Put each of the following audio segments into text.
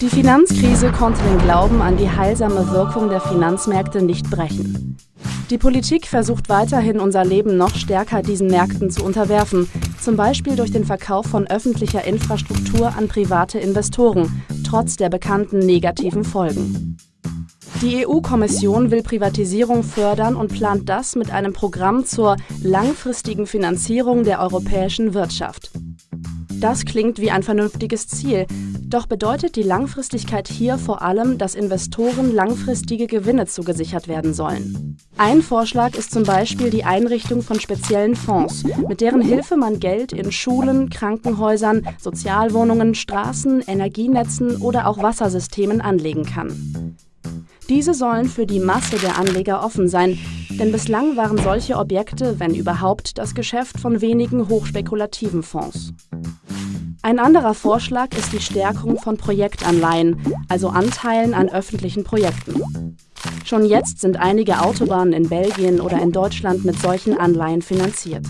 Die Finanzkrise konnte den Glauben an die heilsame Wirkung der Finanzmärkte nicht brechen. Die Politik versucht weiterhin, unser Leben noch stärker diesen Märkten zu unterwerfen, zum Beispiel durch den Verkauf von öffentlicher Infrastruktur an private Investoren, trotz der bekannten negativen Folgen. Die EU-Kommission will Privatisierung fördern und plant das mit einem Programm zur langfristigen Finanzierung der europäischen Wirtschaft. Das klingt wie ein vernünftiges Ziel, doch bedeutet die Langfristigkeit hier vor allem, dass Investoren langfristige Gewinne zugesichert werden sollen. Ein Vorschlag ist zum Beispiel die Einrichtung von speziellen Fonds, mit deren Hilfe man Geld in Schulen, Krankenhäusern, Sozialwohnungen, Straßen, Energienetzen oder auch Wassersystemen anlegen kann. Diese sollen für die Masse der Anleger offen sein, denn bislang waren solche Objekte, wenn überhaupt, das Geschäft von wenigen hochspekulativen Fonds. Ein anderer Vorschlag ist die Stärkung von Projektanleihen, also Anteilen an öffentlichen Projekten. Schon jetzt sind einige Autobahnen in Belgien oder in Deutschland mit solchen Anleihen finanziert.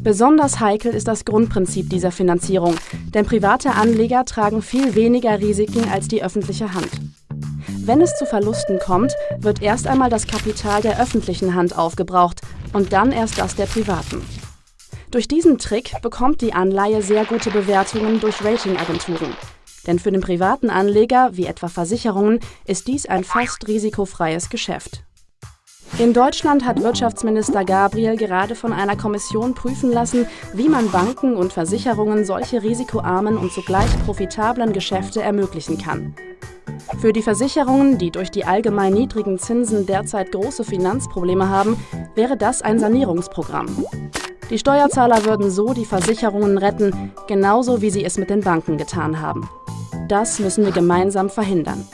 Besonders heikel ist das Grundprinzip dieser Finanzierung, denn private Anleger tragen viel weniger Risiken als die öffentliche Hand. Wenn es zu Verlusten kommt, wird erst einmal das Kapital der öffentlichen Hand aufgebraucht und dann erst das der privaten. Durch diesen Trick bekommt die Anleihe sehr gute Bewertungen durch Ratingagenturen. Denn für den privaten Anleger, wie etwa Versicherungen, ist dies ein fast risikofreies Geschäft. In Deutschland hat Wirtschaftsminister Gabriel gerade von einer Kommission prüfen lassen, wie man Banken und Versicherungen solche risikoarmen und zugleich profitablen Geschäfte ermöglichen kann. Für die Versicherungen, die durch die allgemein niedrigen Zinsen derzeit große Finanzprobleme haben, wäre das ein Sanierungsprogramm. Die Steuerzahler würden so die Versicherungen retten, genauso wie sie es mit den Banken getan haben. Das müssen wir gemeinsam verhindern.